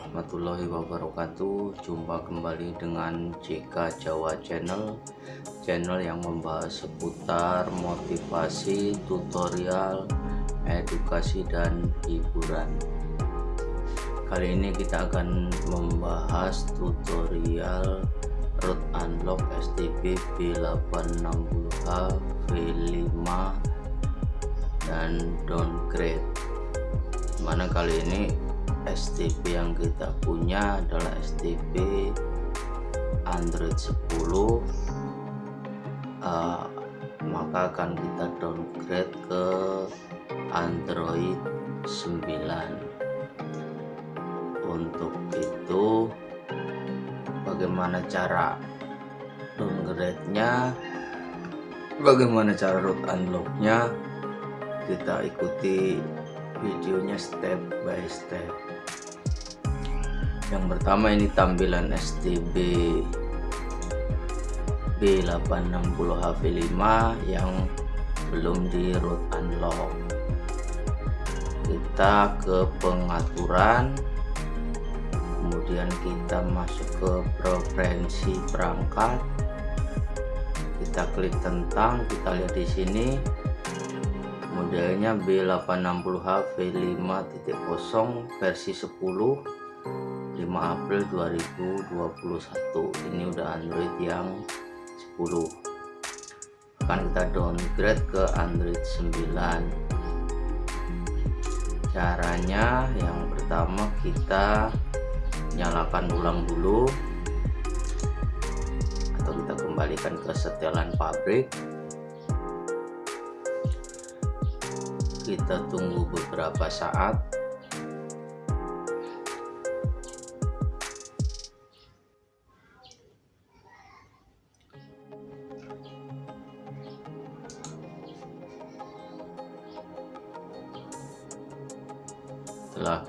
Warahmatullahi wabarakatuh. Jumpa kembali dengan JK Jawa Channel Channel yang membahas seputar motivasi, tutorial, edukasi, dan hiburan. Kali ini kita akan membahas tutorial root unlock STB B860H V5 dan downgrade. Mana kali ini STB yang kita punya adalah STB Android 10 uh, maka akan kita downgrade ke Android 9 untuk itu bagaimana cara downgrade nya bagaimana cara root unlock nya kita ikuti videonya step by step yang pertama ini tampilan STB B860HV5 yang belum di root unlock. Kita ke pengaturan. Kemudian kita masuk ke preferensi perangkat. Kita klik tentang kita lihat di sini. Modelnya B860H V5.0 versi 10 5 April 2021 ini udah Android yang 10 akan kita downgrade ke Android 9 caranya yang pertama kita nyalakan ulang dulu. Atau kita kembalikan ke setelan pabrik. Kita tunggu beberapa saat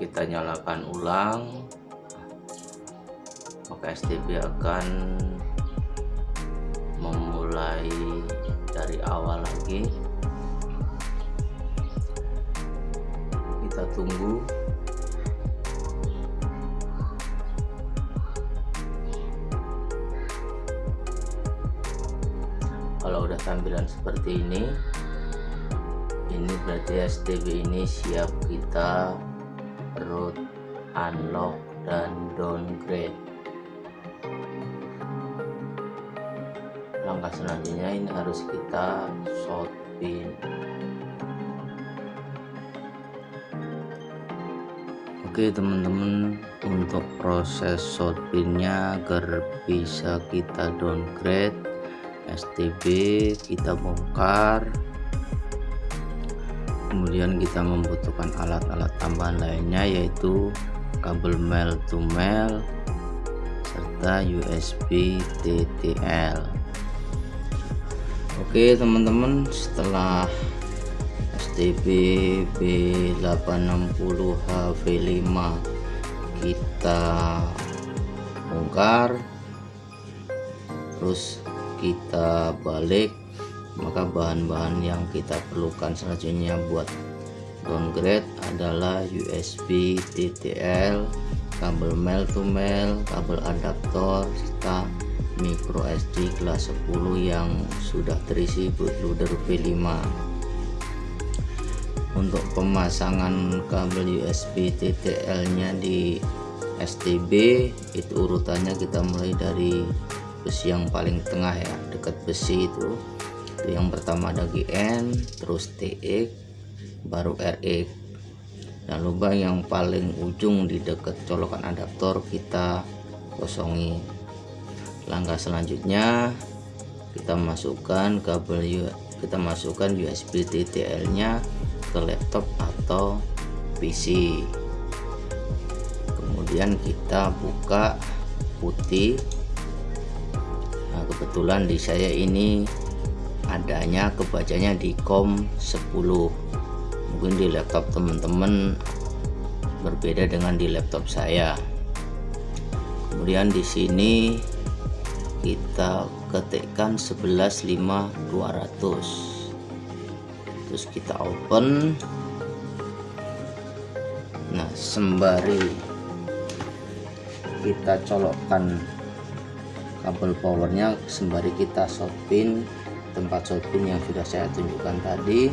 kita nyalakan ulang. Maka STB akan memulai dari awal lagi. Kita tunggu. Kalau udah tampilan seperti ini ini berarti STB ini siap kita root unlock dan downgrade. Langkah selanjutnya ini harus kita short pin oke teman-teman untuk proses short pinnya agar bisa kita downgrade STB kita bongkar kemudian kita membutuhkan alat-alat tambahan lainnya yaitu kabel male to male serta USB TTL Oke teman-teman setelah STB B860HV5 kita bongkar terus kita balik maka bahan-bahan yang kita perlukan selanjutnya buat downgrade adalah USB TTL kabel male to male kabel adaptor serta micro SD kelas 10 yang sudah terisi bootloader V5 untuk pemasangan kabel USB TTL nya di STB itu urutannya kita mulai dari besi yang paling tengah ya dekat besi itu itu yang pertama ada GN terus TX baru RX dan lubang yang paling ujung di dekat colokan adaptor kita kosongi. Langkah selanjutnya kita masukkan kabel kita masukkan USB TTL nya ke laptop atau PC kemudian kita buka putih. Nah kebetulan di saya ini adanya kebacanya di COM 10 mungkin di laptop teman-teman berbeda dengan di laptop saya. Kemudian di sini kita ketikkan 115200 terus kita open. Nah sembari kita colokkan kabel powernya sembari kita shotpin tempat shotpin yang sudah saya tunjukkan tadi.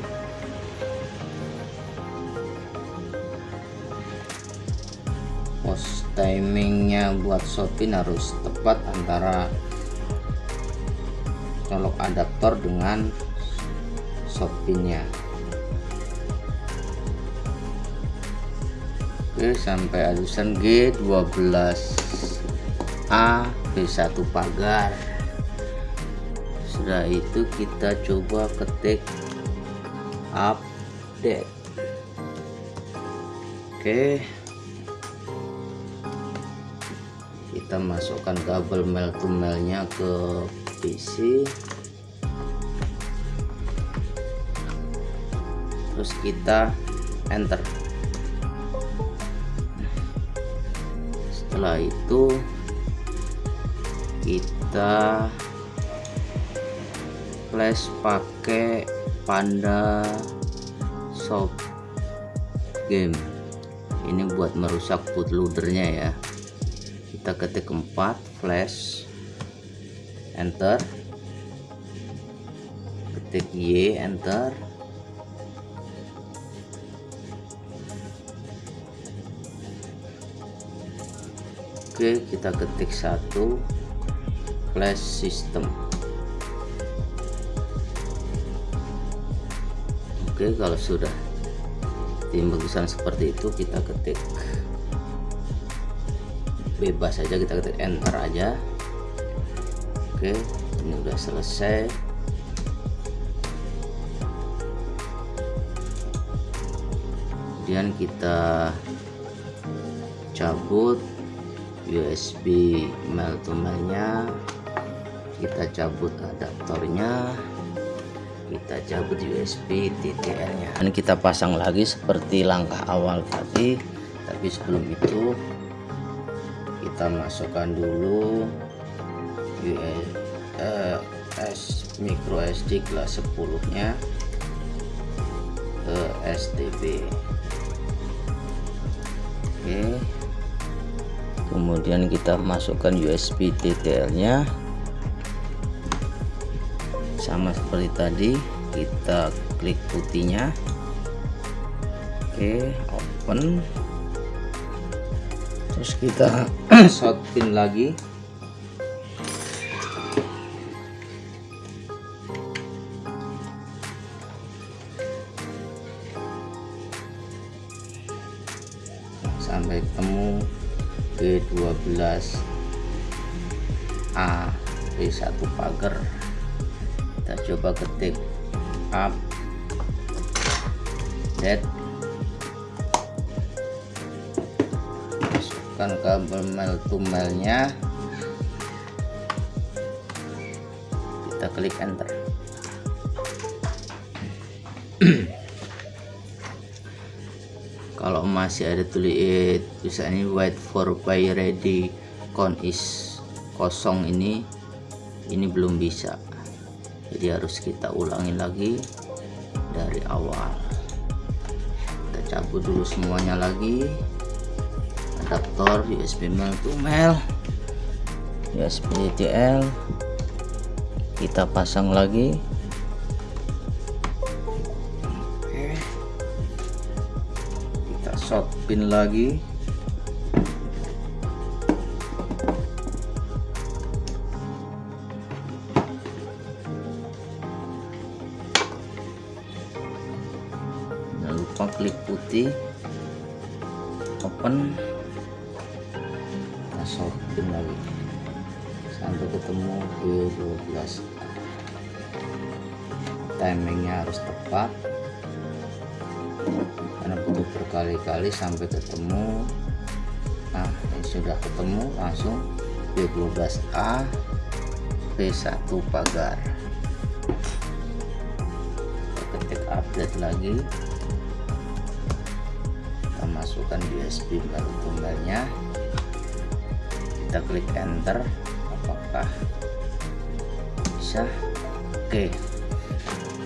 Pos timingnya buat shotpin harus tepat antara colok adaptor dengan shotpinnya oke sampai adusan G12A B1 pagar setelah itu kita coba ketik update. Oke. Kita masukkan kabel mail to mailnya ke PC terus kita enter. Setelah itu kita flash pakai panda shop game. Ini buat merusak bootloadernya ya. Kita ketik keempat flash enter. Ketik Y enter. Oke kita ketik satu flash system Oke kalau sudah timbul tulisan seperti itu kita ketik bebas saja kita ketik enter aja. Oke ini udah selesai. Kemudian kita cabut USB mail to mailnya. Kita cabut adaptornya kita cabut USB TTL nya. Dan kita pasang lagi seperti langkah awal tadi tapi sebelum itu kita masukkan dulu US micro SD kelas 10 nya ke STB oke. Kemudian kita masukkan USB TTL nya sama seperti tadi. Kita klik putihnya. Oke open. Terus kita shot pin lagi. Sampai ketemu B12 A B1 pagar tulis tulisan ini wait for buy ready count is kosong ini. Ini belum bisa. Jadi harus kita ulangi lagi dari awal. Kita cabut dulu semuanya lagi. Adaptor USB mail to mail USB TL kita pasang lagi shot pin lagi. Jangan lupa klik putih. Open. Kita shot pin lagi. Sampai ketemu B12 timingnya harus tepat berkali-kali sampai ketemu. Nah ini sudah ketemu langsung B12A B1 pagar. Ketik update lagi. Kita masukkan USB baru tunggalnya. Kita klik enter. Apakah bisa? Oke.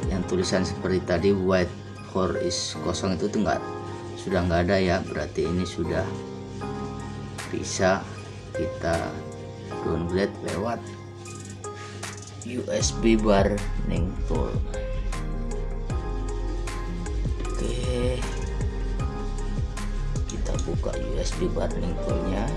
Yang tulisan seperti tadi white core is kosong itu tuh enggak sudah nggak ada ya berarti ini sudah bisa kita downgrade lewat USB burning tool oke kita buka USB burning toolnya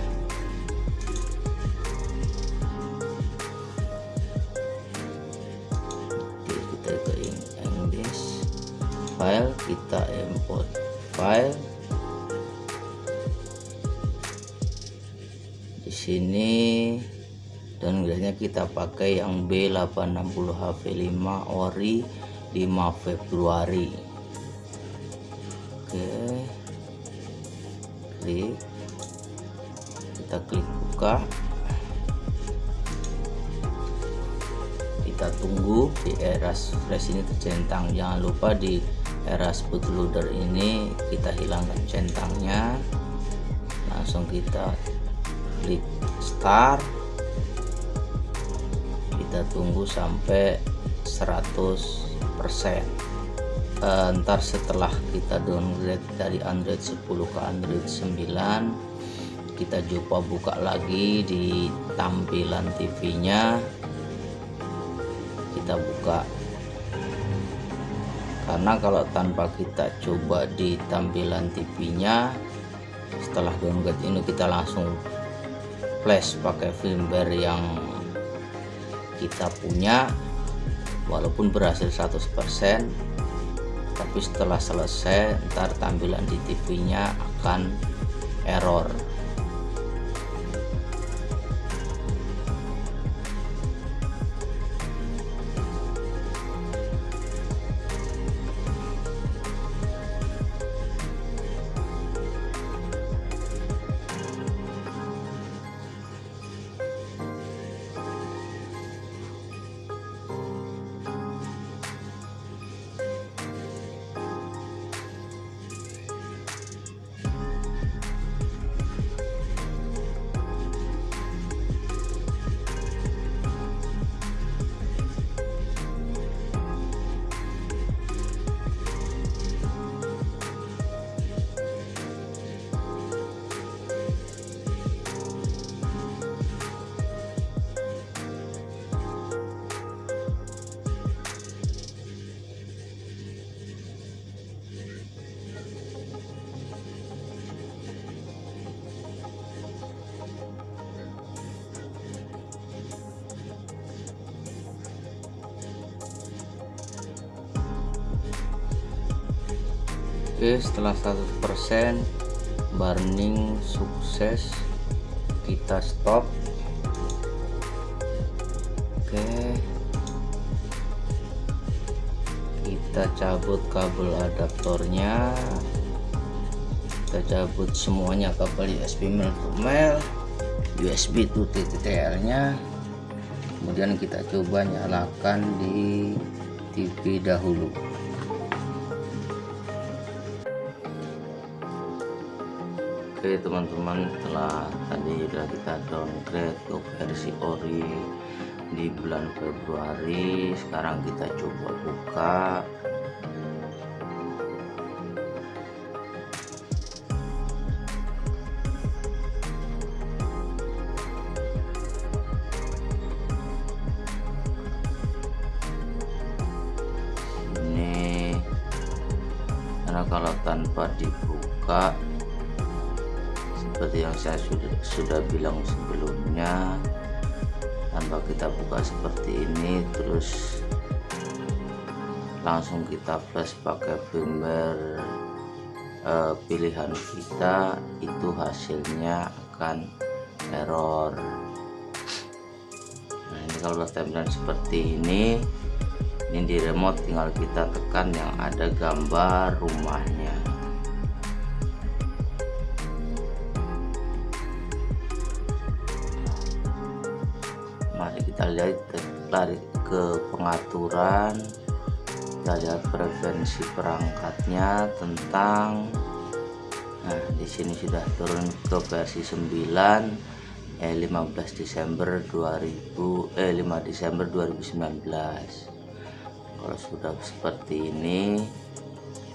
dan gelasnya kita pakai yang B860 HV5 ori 5 Februari. Oke klik. Kita klik buka. Kita tunggu di eras flash ini tercentang jangan lupa di eras bootloader ini kita hilangkan centangnya. Langsung kita klik start. Kita tunggu sampai 100% uh, ntar setelah kita downgrade dari Android 10 ke Android 9 kita coba buka lagi di tampilan TV nya kita buka. Karena kalau tanpa kita coba di tampilan TV nya setelah downgrade ini kita langsung flash pakai firmware yang kita punya walaupun berhasil 100% tapi setelah selesai ntar tampilan di TV nya akan error Oke setelah 100% burning sukses. Kita stop. Oke. Kita cabut kabel adaptornya. Kita cabut semuanya kabel USB male to USB to TTL nya kemudian kita coba nyalakan di TV dahulu Oke teman-teman setelah tadi sudah kita downgrade ke versi ori di bulan Februari sekarang kita coba buka sudah bilang sebelumnya tanpa kita buka seperti ini terus langsung kita flash pakai firmware uh, pilihan kita itu hasilnya akan error. Nah ini kalau tampilan seperti ini ini di remote tinggal kita tekan yang ada gambar rumahnya lihat lari ke pengaturan kita lihat preferensi perangkatnya tentang nah di sini sudah turun ke versi 9 eh 15 Desember 2000 eh 5 Desember 2019 kalau sudah seperti ini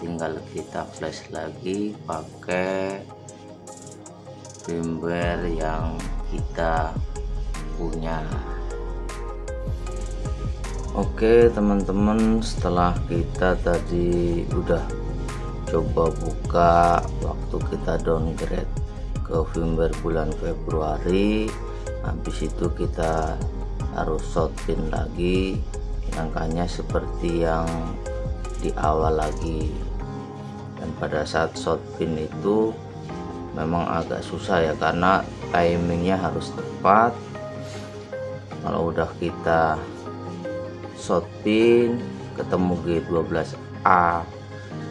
tinggal kita flash lagi pakai firmware yang kita punya Oke teman-teman setelah kita tadi udah coba buka waktu kita downgrade ke firmware bulan Februari habis itu kita harus shotpin lagi angkanya seperti yang di awal lagi. Dan pada saat shotpin itu memang agak susah ya karena timingnya harus tepat. Kalau udah kita short pin ketemu G12A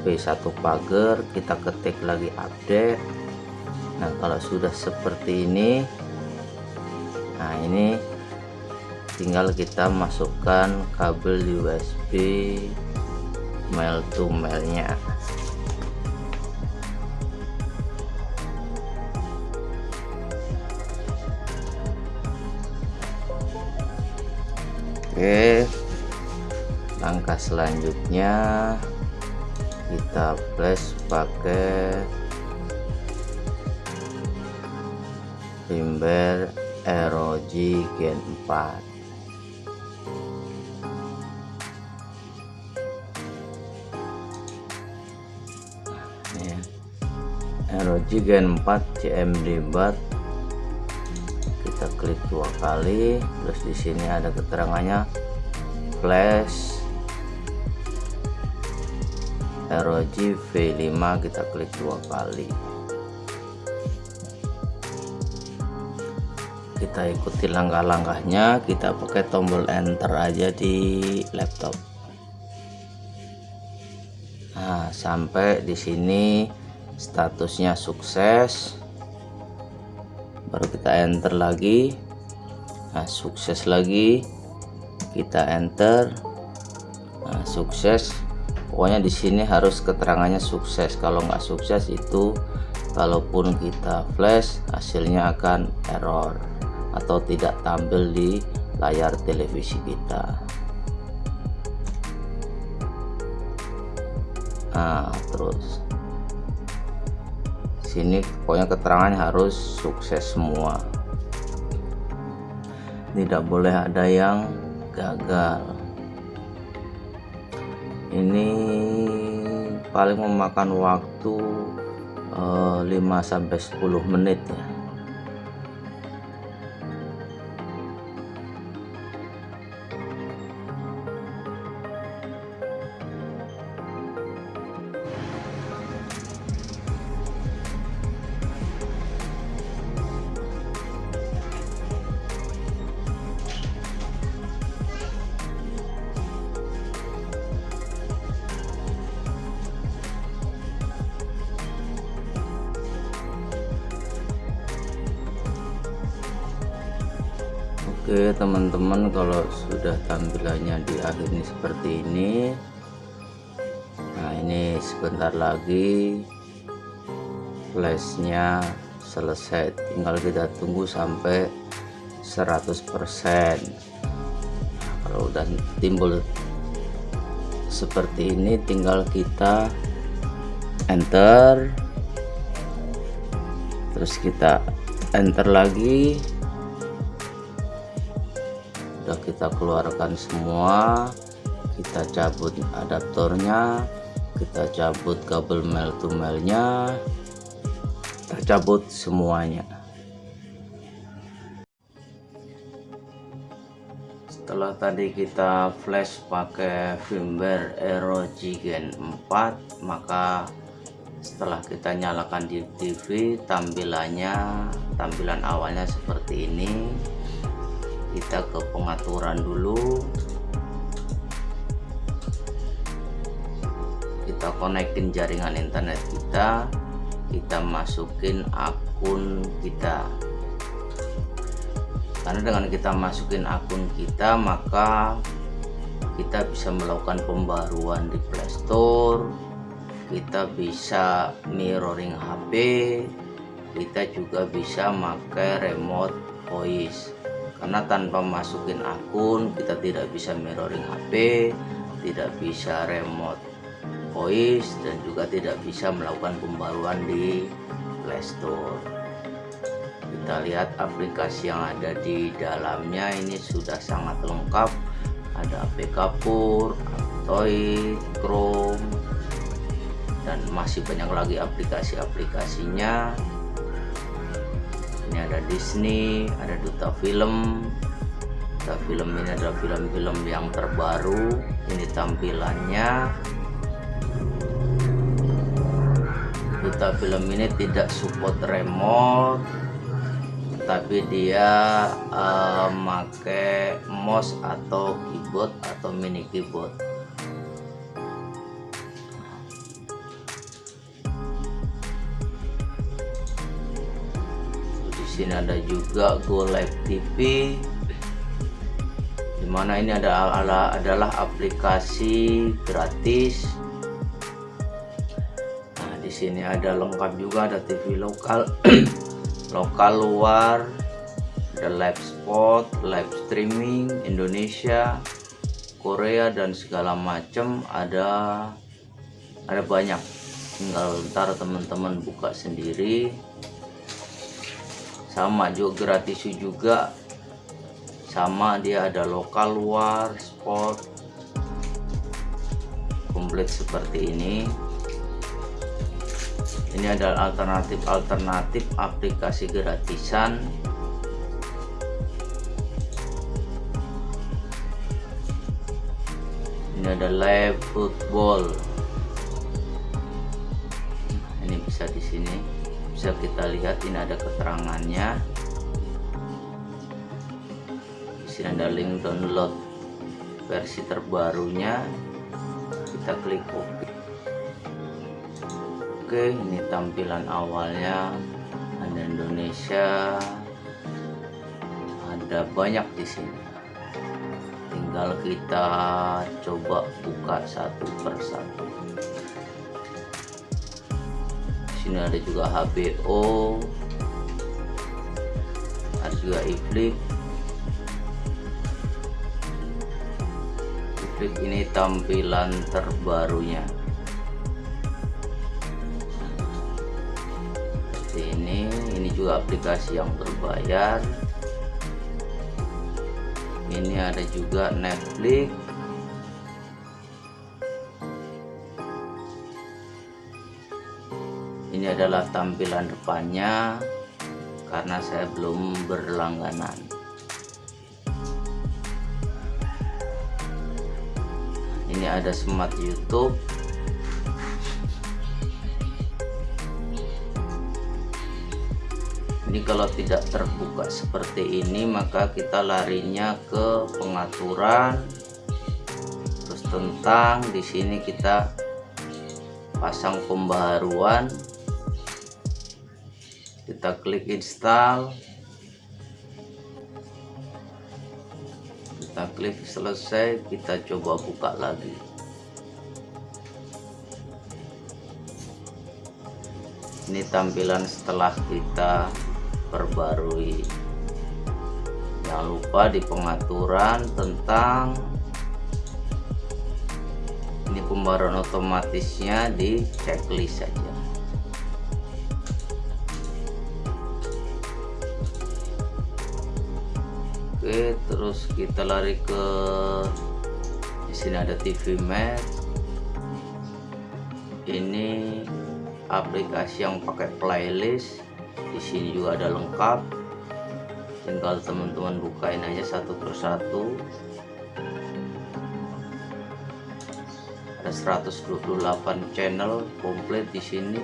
P1 pagar kita ketik lagi update. Nah kalau sudah seperti ini nah ini tinggal kita masukkan kabel USB mail to mailnya. Oke langkah selanjutnya kita flash pakai firmware ROG Gen 4 ROG Gen 4 CMD BAT kita klik dua kali terus di sini ada keterangannya. Flash ROG V5 kita klik dua kali. Kita ikuti langkah-langkahnya kita pakai tombol enter aja di laptop. Nah sampai di sini statusnya sukses. Baru kita enter lagi. Nah sukses lagi. Kita enter. Nah sukses pokoknya di sini harus keterangannya sukses. Kalau nggak sukses itu kalaupun kita flash hasilnya akan error atau tidak tampil di layar televisi kita. Nah terus. Sini pokoknya keterangannya harus sukses semua. Tidak boleh ada yang gagal ini paling memakan waktu uh, eh, 5-10 menit ya Oke teman-teman kalau sudah tampilannya di akhir ini seperti ini. Nah ini sebentar lagi flashnya selesai. Tinggal kita tunggu sampai 100% nah, kalau udah timbul seperti ini tinggal kita enter. Terus kita enter lagi kita keluarkan semua kita cabut adaptornya kita cabut kabel mail to mailnya kita cabut semuanya. Setelah tadi kita flash pakai firmware ROG Gen 4 maka setelah kita nyalakan di TV tampilannya tampilan awalnya seperti ini kita ke pengaturan dulu. Kita konekin jaringan internet kita. Kita masukin akun kita. Karena dengan kita masukin akun kita maka kita bisa melakukan pembaruan di Playstore kita bisa mirroring HP kita juga bisa pakai remote voice karena tanpa masukin akun kita tidak bisa mirroring HP tidak bisa remote voice dan juga tidak bisa melakukan pembaruan di Playstore kita lihat aplikasi yang ada di dalamnya ini sudah sangat lengkap. Ada APK Pur, Android, Chrome dan masih banyak lagi aplikasi-aplikasinya ini ada Disney, ada Duta Film. Duta Film ini adalah film-film yang terbaru. Ini tampilannya. Duta Film ini tidak support remote tapi dia uh, make mouse atau keyboard atau mini keyboard sini ada juga Go Live TV di mana ini adalah adalah aplikasi gratis. Nah di sini ada lengkap juga ada TV lokal. Lokal luar ada live spot live streaming Indonesia Korea dan segala macam ada ada banyak. Tinggal ntar teman-teman buka sendiri sama juga gratis juga. Sama dia ada lokal luar spot komplit seperti ini. Ini adalah alternatif-alternatif aplikasi gratisan. Ini ada live football. Ini bisa di sini bisa kita lihat ini ada keterangannya di sini ada link download versi terbarunya kita klik OK Oke, ini tampilan awalnya ada Indonesia. Ada banyak di sini. Tinggal kita coba buka satu persatu. Sini ada juga HBO. Ada juga iflix. Iflix ini tampilan terbarunya. juga aplikasi yang berbayar ini ada juga Netflix adalah tampilan depannya karena saya belum berlangganan. Ini ada smart YouTube. Ini kalau tidak terbuka seperti ini maka kita larinya ke pengaturan. Terus tentang di sini kita pasang pembaruan kita klik install. Kita klik selesai kita coba buka lagi. Ini tampilan setelah kita perbarui. Jangan lupa di pengaturan tentang ini pembaruan otomatisnya di checklist saja terus kita lari ke di sini ada TV Match ini aplikasi yang pakai playlist. Di sini juga ada lengkap. Tinggal teman-teman bukain aja satu persatu. Ada 128 channel komplit di sini.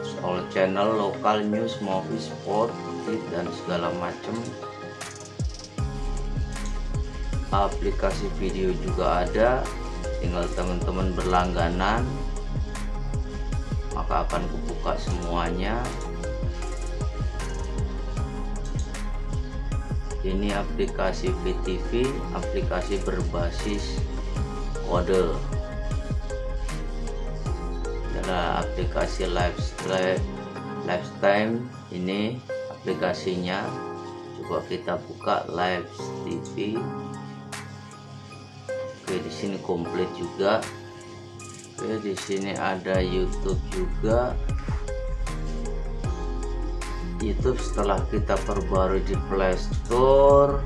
Soal channel lokal news movie sport dan segala macam aplikasi video juga ada. Tinggal teman-teman berlangganan maka akan kubuka semuanya. Ini aplikasi VTV aplikasi berbasis kode. Adalah aplikasi lifestyle lifetime ini aplikasinya. Coba kita buka live TV oke di sini komplit juga. Oke di sini ada YouTube juga. YouTube setelah kita perbarui di Play Store.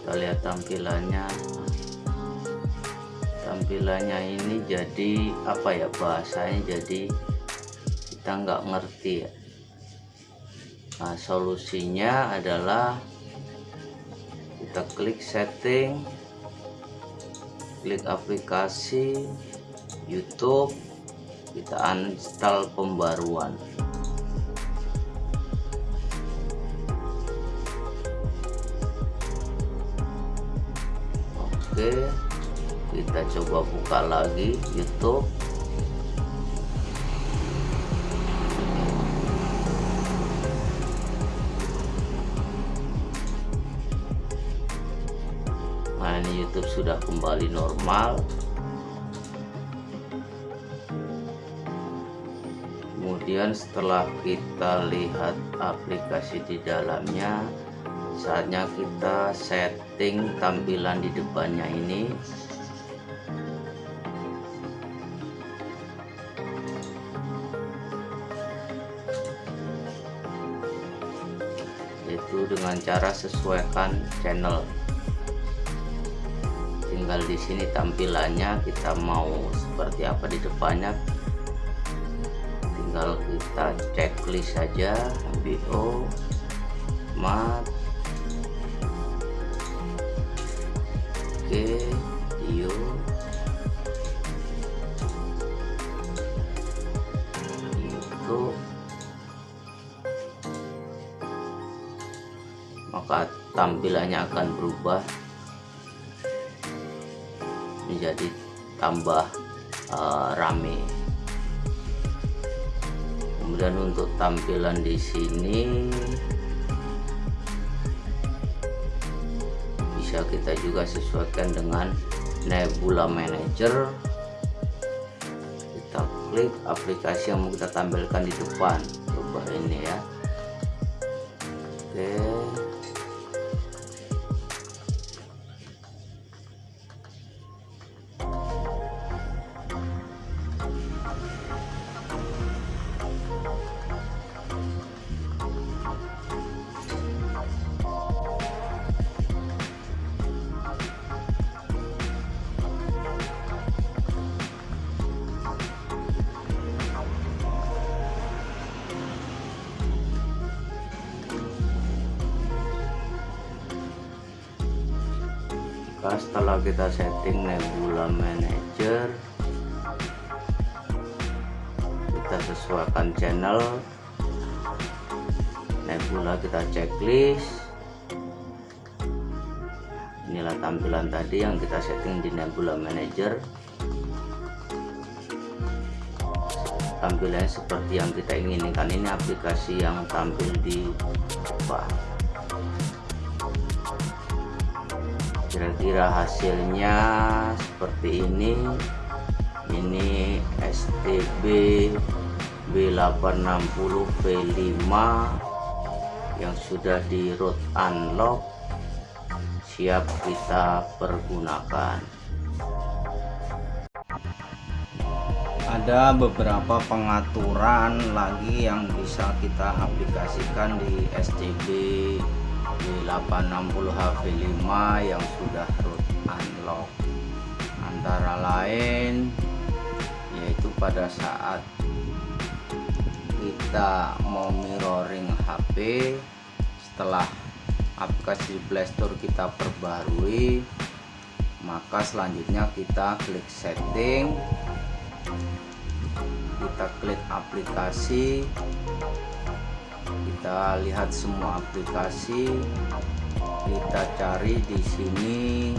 Kita lihat tampilannya. Tampilannya ini jadi apa ya bahasanya jadi kita nggak ngerti ya nah solusinya adalah kita klik setting klik aplikasi YouTube kita uninstall pembaruan. Oke kita coba buka lagi YouTube YouTube sudah kembali normal. Kemudian setelah kita lihat aplikasi di dalamnya saatnya kita setting tampilan di depannya ini. Itu dengan cara sesuaikan channel tinggal di sini tampilannya kita mau seperti apa di depannya. Tinggal kita checklist saja BO mat oke video itu. Maka tampilannya akan berubah tambah uh, rame. Kemudian untuk tampilan di sini bisa kita juga sesuaikan dengan Nebula Manager. Kita klik aplikasi yang mau kita tampilkan di depan. Setelah kita setting Nebula Manager kita sesuaikan channel. Nebula kita checklist. Inilah tampilan tadi yang kita setting di Nebula Manager. Tampilannya seperti yang kita inginkan. Ini aplikasi yang tampil di depan kira-kira hasilnya seperti ini. Ini STB B860 V5 yang sudah di root unlock siap kita pergunakan. Ada beberapa pengaturan lagi yang bisa kita aplikasikan di STB B860 HV5 yang sudah root unlock. Antara lain yaitu pada saat kita mau mirroring HP setelah aplikasi Playstore kita perbarui maka selanjutnya kita klik setting kita klik aplikasi kita lihat semua aplikasi. Kita cari di sini.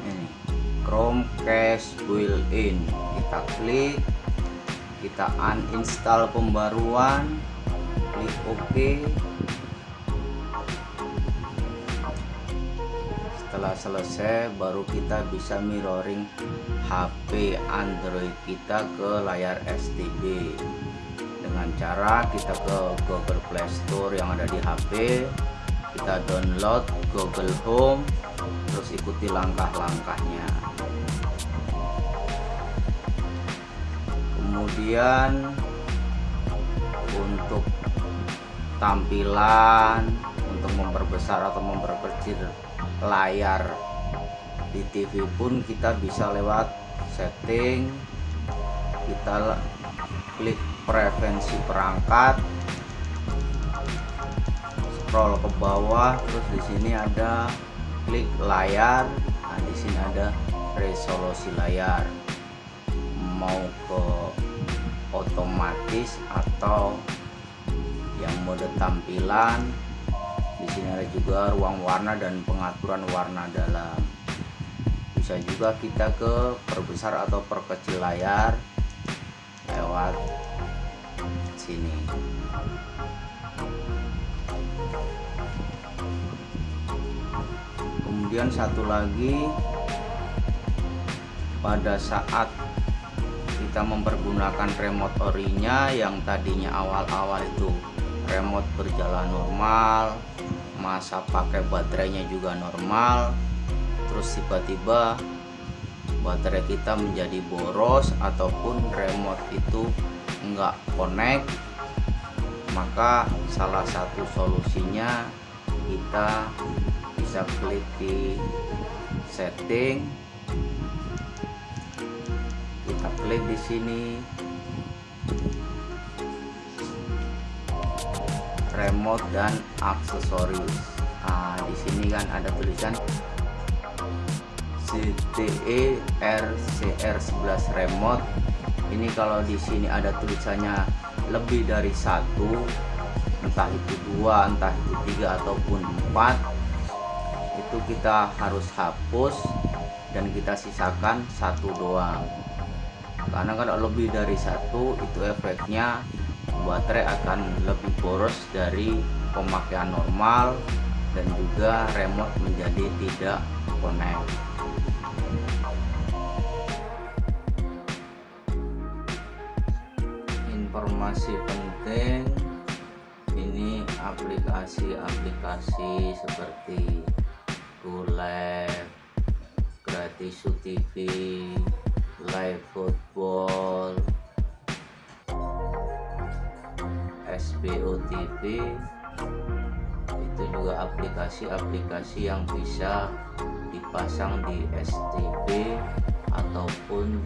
Ini Chromecast built-in. Kita klik kita uninstall pembaruan klik OK selesai baru kita bisa mirroring HP Android kita ke layar STB dengan cara kita ke Google Play Store yang ada di HP kita download Google Home terus ikuti langkah-langkahnya. Kemudian untuk tampilan untuk memperbesar atau memperkecil layar di TV pun kita bisa lewat setting. Kita klik preferensi perangkat. Scroll ke bawah terus di sini ada klik layar. Nah di sini ada resolusi layar. Mau ke otomatis atau yang mode tampilan sini ada juga ruang warna dan pengaturan warna dalam. Bisa juga kita ke perbesar atau perkecil layar lewat sini. Kemudian satu lagi pada saat kita mempergunakan remote orinya yang tadinya awal-awal itu remote berjalan normal masa pakai baterainya juga normal. Terus tiba-tiba baterai kita menjadi boros ataupun remote itu enggak connect maka salah satu solusinya kita bisa klik di setting. Kita klik di sini remote dan aksesoris. Nah, di sini kan ada tulisan CTE RCR11 remote. Ini kalau di sini ada tulisannya lebih dari satu entah itu dua entah itu tiga ataupun empat itu kita harus hapus dan kita sisakan satu doang. Karena kalau lebih dari satu itu efeknya baterai akan lebih boros dari pemakaian normal dan juga remote menjadi tidak connect. Informasi penting ini aplikasi-aplikasi seperti GoLab, Gratis TV, Live Football, SBO TV itu juga aplikasi-aplikasi yang bisa dipasang di STB ataupun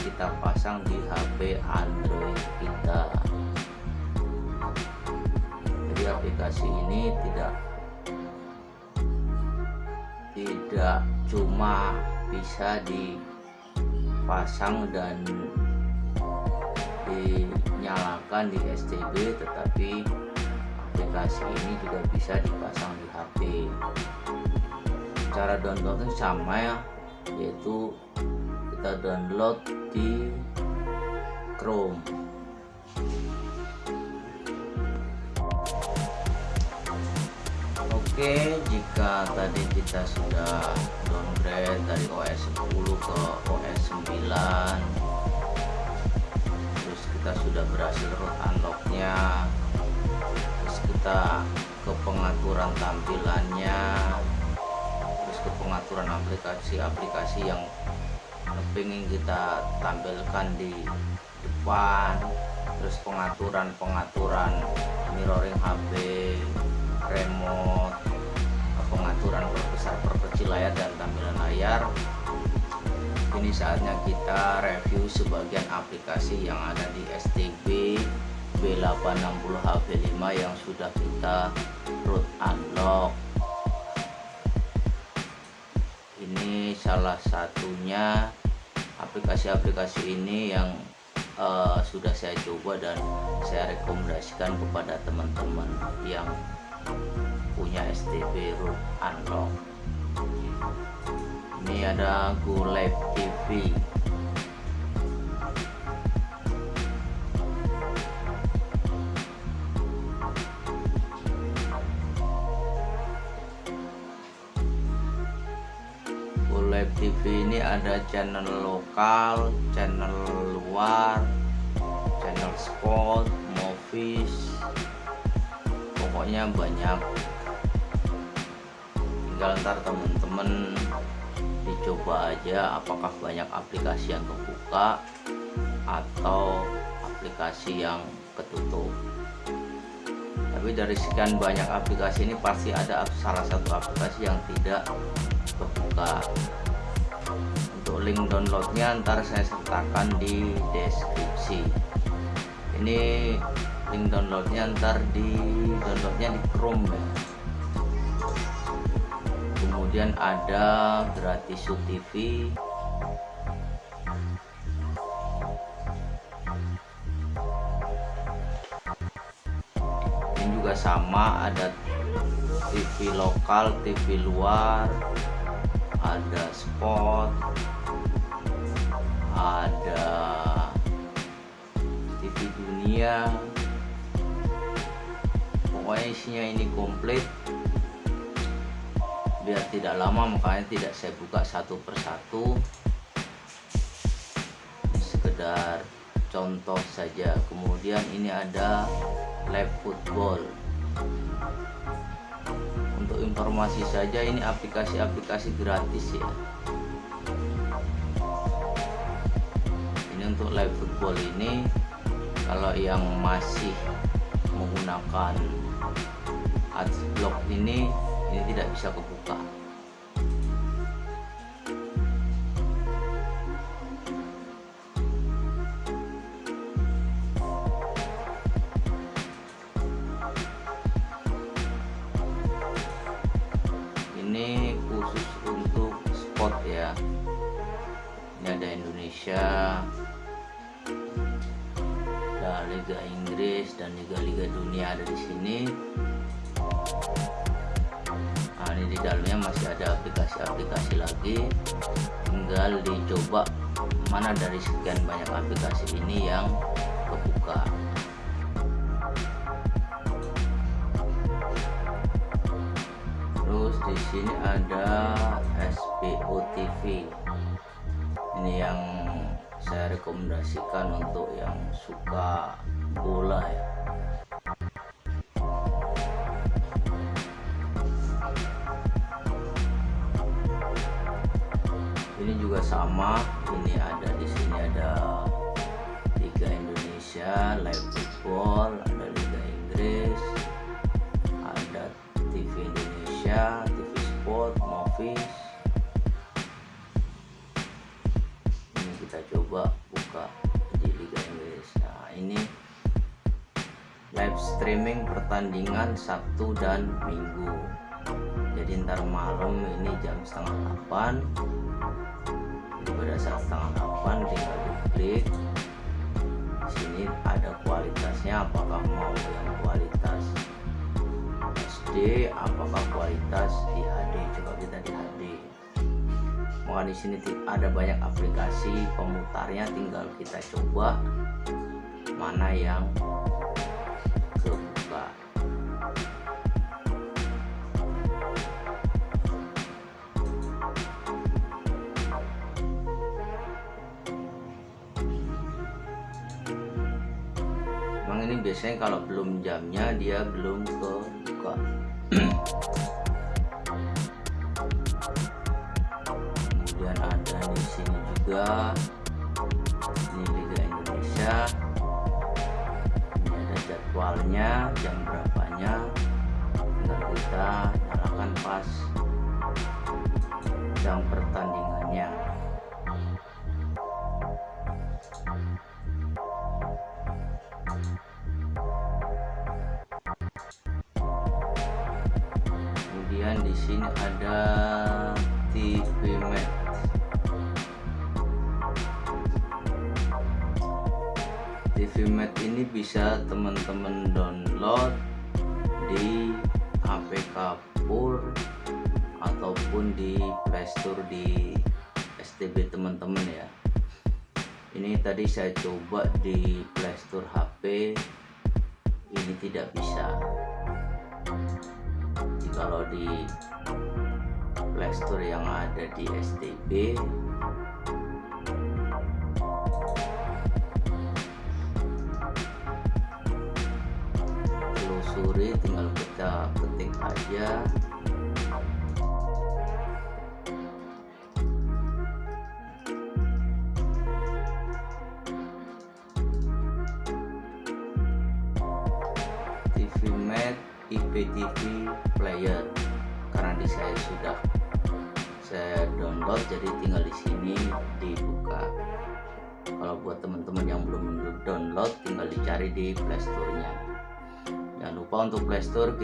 kita pasang di HP Android kita. Jadi aplikasi ini tidak tidak cuma bisa dipasang dan dinyalakan di STB tetapi aplikasi ini juga bisa dipasang di HP cara downloadnya sama ya yaitu kita download di Chrome. Oke jika tadi kita sudah downgrade dari OS 10 ke OS 9 terus kita sudah berhasil unlocknya. Terus kita ke pengaturan tampilannya. Terus ke pengaturan aplikasi-aplikasi yang pengen kita tampilkan di depan. Terus pengaturan-pengaturan mirroring HP remote pengaturan perbesar perkecil layar dan tampilan layar ini saatnya kita review sebagian aplikasi yang ada di STB B860 HP5 yang sudah kita root unlock. Ini salah satunya aplikasi-aplikasi ini yang uh, sudah saya coba dan saya rekomendasikan kepada teman-teman yang punya STB root unlock ini ada Go Live TV sini ada channel lokal channel luar channel sport movies pokoknya banyak. Tinggal ntar temen-temen dicoba aja apakah banyak aplikasi yang kebuka atau aplikasi yang ketutup. Tapi dari sekian banyak aplikasi ini pasti ada salah satu aplikasi yang tidak terbuka untuk link downloadnya ntar saya sertakan di deskripsi. Ini link downloadnya ntar di downloadnya di Chrome ya kemudian ada gratis TV ini juga sama ada TV lokal TV luar ada spot ada TV dunia. Pokoknya isinya ini komplit biar tidak lama makanya tidak saya buka satu persatu. Sekedar contoh saja. Kemudian ini ada live football. Untuk informasi saja ini aplikasi-aplikasi gratis ya. Ini untuk live football ini kalau yang masih menggunakan adblock ini ini tidak bisa kebuka ini khusus untuk spot ya. Ini ada Indonesia ada Liga Inggris dan Liga-Liga dunia ada di sini ini di dalamnya masih ada aplikasi-aplikasi lagi. Tinggal dicoba mana dari sekian banyak aplikasi ini yang kebuka. Terus di sini ada SPO TV ini yang saya rekomendasikan untuk yang suka bola ya sama ini ada di sini ada Liga Indonesia live football ada Liga Inggris ada TV Indonesia TV Sport Movies. Ini kita coba buka di Liga Inggris. Nah ini live streaming pertandingan Sabtu dan Minggu. Jadi ntar malam ini jam setengah 8 pada saat setengah 8 tinggal diklik sini ada kualitasnya apakah mau yang kualitas SD apakah kualitas di HD coba kita di HD maka di sini ada banyak aplikasi pemutarnya tinggal kita coba mana yang ini biasanya kalau belum jamnya dia belum kebuka. Kemudian ada di sini juga. Ini Liga Indonesia. Ini ada jadwalnya jam berapanya. Kita nyalakan pas. Jam pertandingannya ini tadi saya coba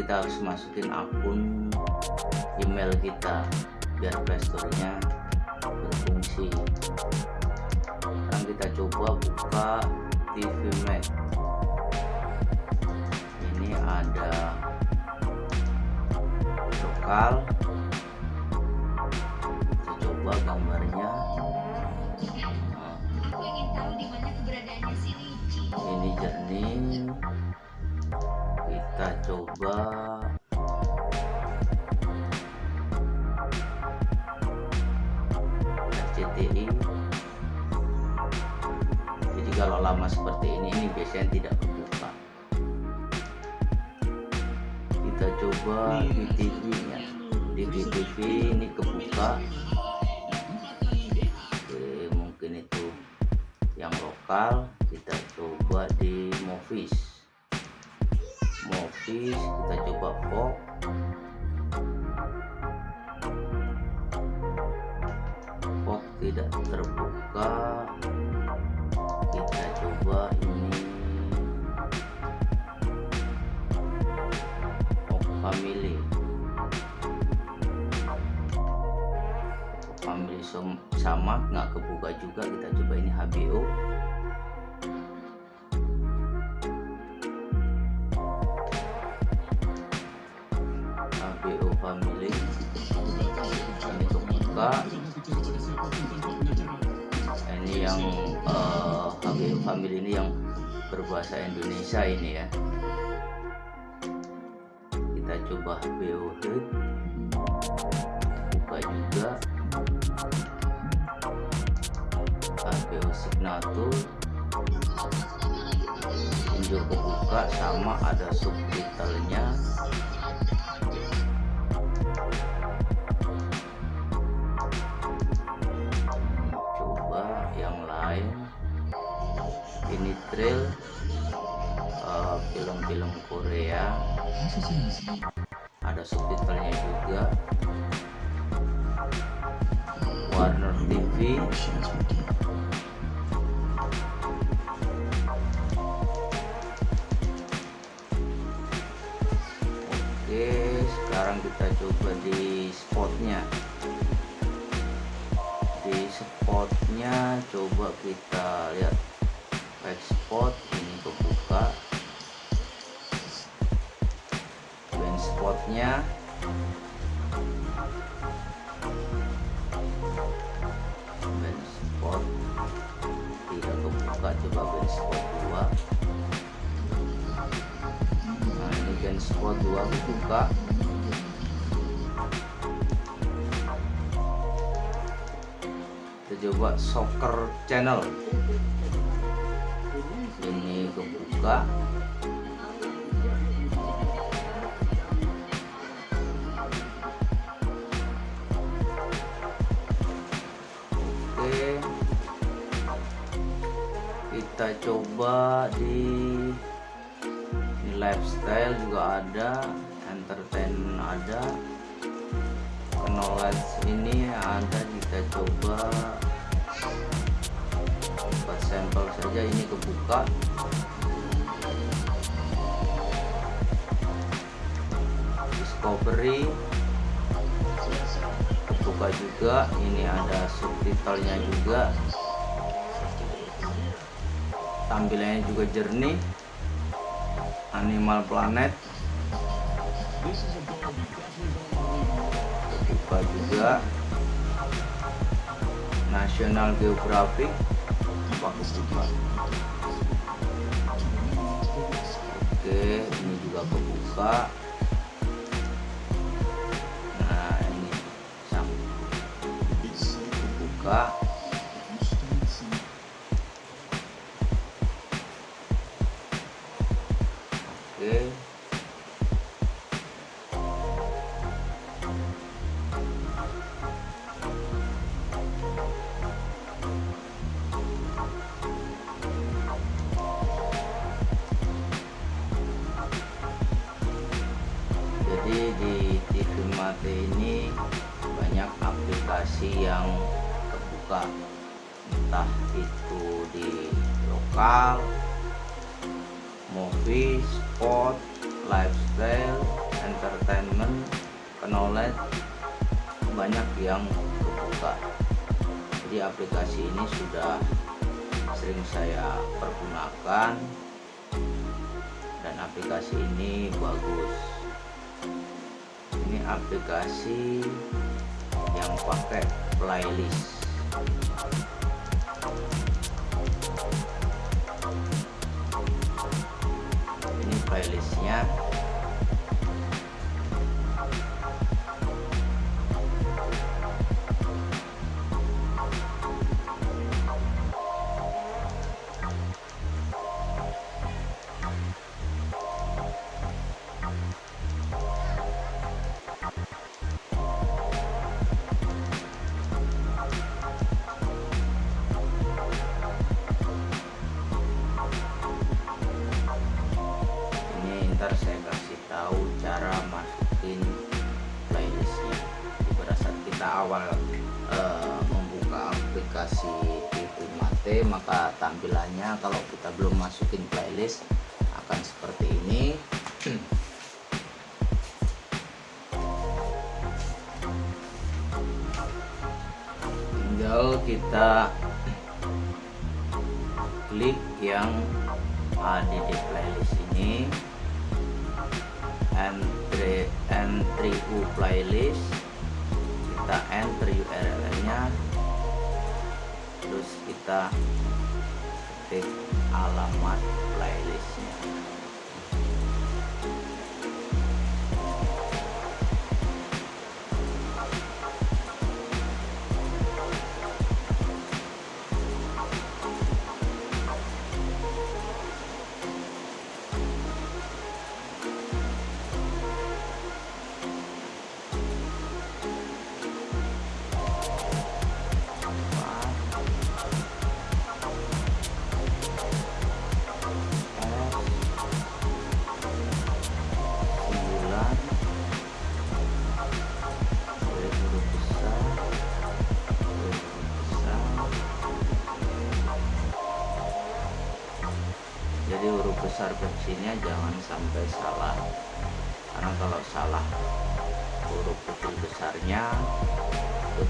kita harus masukin akun email kita biar playstore-nya berfungsi. Sekarang kita coba buka TV Max. Ini ada lokal. Kita coba gambarnya. Ini jernih coba. RCTI jadi kalau lama seperti ini ini biasanya tidak kebuka kita coba di TV nya. Di TV ini kebuka. Oke, mungkin itu yang lokal. Kita coba di movies movies kita coba pop pop tidak terbuka. Kita coba ini. Pop family. Pop family sama nggak kebuka juga. Kita coba ini HBO ini yang eh, HBO family ini yang berbahasa Indonesia ini ya. Kita coba HBO Hit buka juga. HBO Signature Injur kebuka sama ada subtitlenya trail eh, film-film Korea. Ada subtitlenya juga. Warner TV Oke sekarang kita coba di spotnya. Di spotnya coba kita lihat back spot ini kebuka. Band spotnya. Band spot. Tidak kebuka coba band spot 2 nah ini band spot 2 kebuka. Kita coba soccer channel ini kebuka oke. Kita coba di, di lifestyle juga ada entertain ada. Knowledge ini ada kita coba sampel saja ini kebuka. Discovery. Kebuka juga ini ada subtitlenya juga. Tampilannya juga jernih. Animal planet. Buka juga. National Geographic bagus juga oke ini juga kebuka. Nah ini sam buka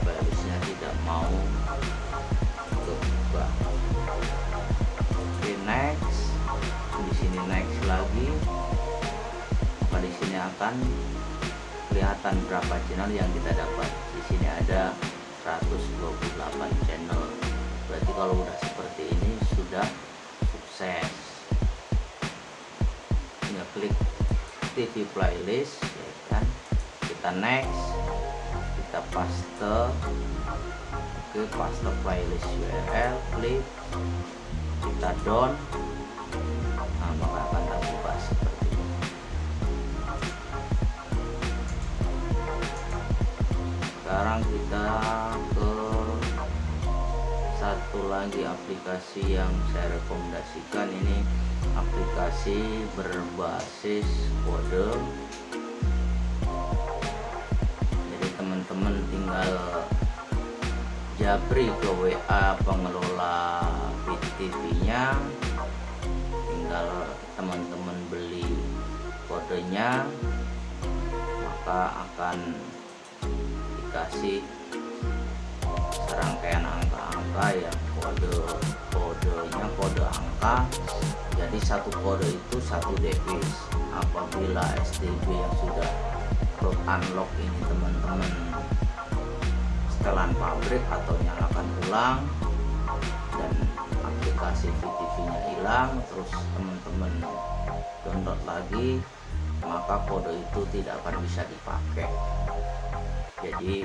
barisnya tidak mau kebuka oke next. Di sini next lagi. Di sini akan kelihatan berapa channel yang kita dapat? Di sini ada 128 channel. Berarti kalau udah seperti ini sudah sukses. Tinggal klik TV playlist ya kan? Kita next kita paste oke paste playlist URL klik kita down. Nah maka akan terbuka seperti ini. Sekarang kita ke satu lagi aplikasi yang saya rekomendasikan. Ini aplikasi berbasis kode tinggal japri ke WA pengelola TV nya tinggal teman-teman beli kodenya maka akan dikasih serangkaian angka-angka yang kode kodenya kode angka. Jadi satu kode itu satu device apabila STB yang sudah unlock ini teman-teman setelan pabrik atau nyalakan ulang dan aplikasi VTV nya hilang terus teman-teman download lagi maka kode itu tidak akan bisa dipakai. Jadi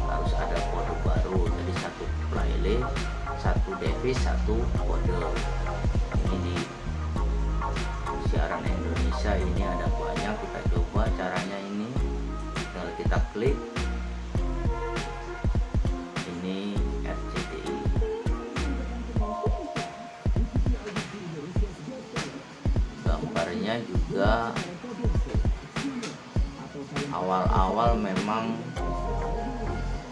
harus ada kode baru jadi satu playlist satu device satu kode. Ini di siaran Indonesia ini ada banyak kita coba caranya ini. Tinggal kita klik awal-awal memang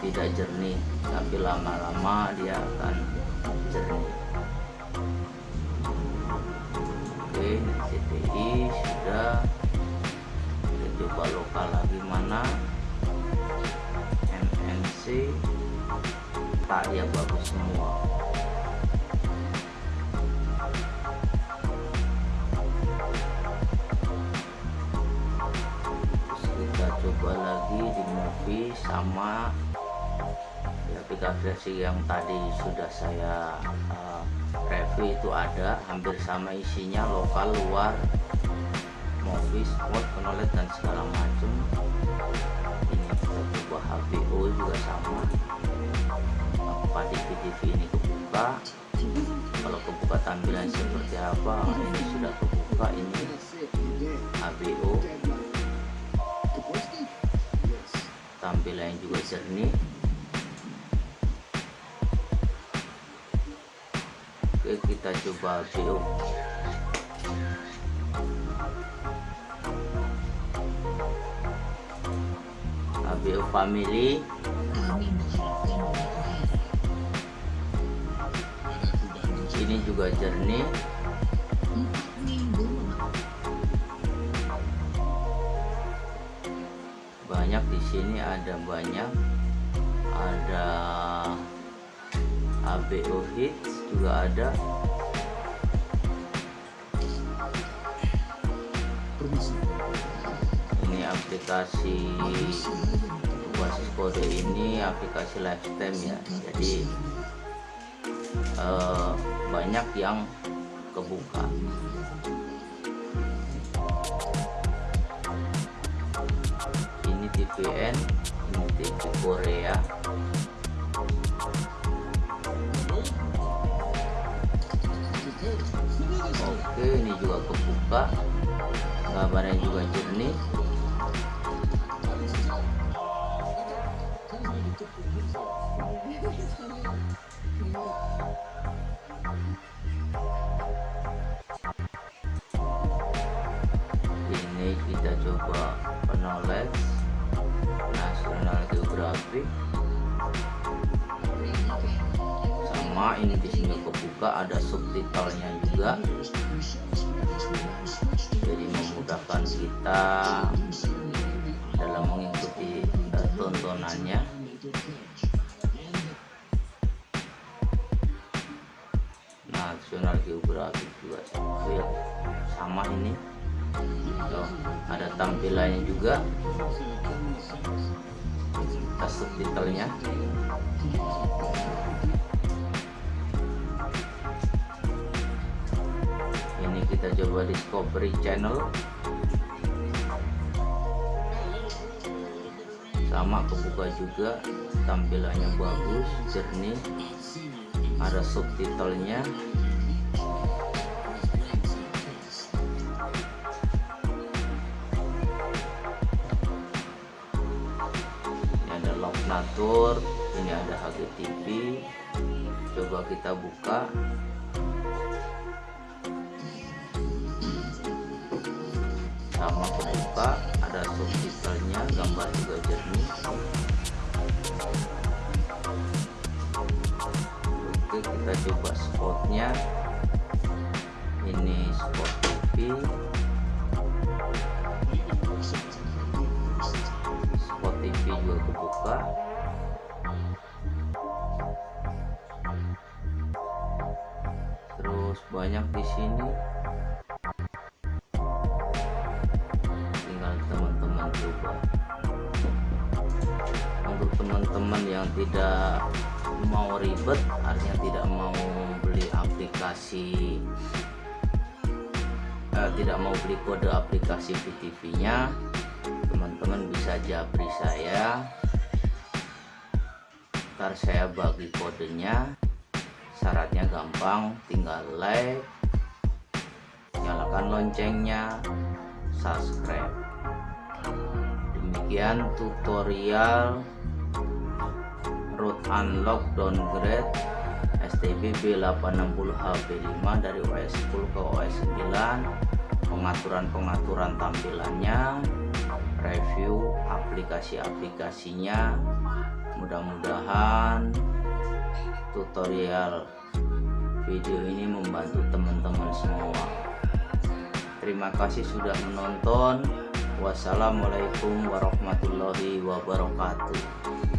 tidak jernih tapi lama-lama dia akan jernih. Oke CTI sudah. Kita coba lokal lagi mana. MNC tak ya bagus semua sama aplikasi yang tadi sudah saya uh, review itu ada hampir sama isinya lokal luar movie sport knowledge dan segala macam ini kita coba HBO juga sama. Apa di TV ini kebuka? Kalau kebuka tampilan seperti apa? Ini sudah kebuka ini HBO tampilan juga jernih. Oke kita coba video ABO family. Ini juga jernih banyak di sini ada banyak. Ada ABO hits juga ada. Ini aplikasi basis kode ini aplikasi lifetime ya. Jadi eh, banyak yang kebuka ini TV Korea oke ini juga kebuka. Gambarnya juga jernih. Ini kita coba knowledge national geographic sama ini di sini kebuka ada subtitlenya juga. Jadi memudahkan kita dalam mengikuti uh, tontonannya. Nasional geografi juga ya, sama ini Tuh, ada tampilannya juga. Kita subtitlenya ini kita coba discovery channel. Sama kebuka juga. Tampilannya bagus jernih. Ada subtitlenya ini ada HGTV coba kita buka. Sama kebuka ada subtitlenya gambar juga jernih. Oke kita coba spotnya. Ini spot TV spot TV juga kebuka banyak di sini. Tinggal teman-teman coba untuk teman-teman yang tidak mau ribet artinya tidak mau beli aplikasi eh, tidak mau beli kode aplikasi VTV nya teman-teman bisa japri saya. Ntar saya bagi kodenya syaratnya gampang tinggal like nyalakan loncengnya subscribe. Demikian tutorial root unlock downgrade STB B860 HP5 dari OS 10 ke OS 9 pengaturan-pengaturan tampilannya review aplikasi-aplikasinya. Mudah-mudahan tutorial video ini membantu teman-teman semua. Terima kasih sudah menonton. Wassalamualaikum warahmatullahi wabarakatuh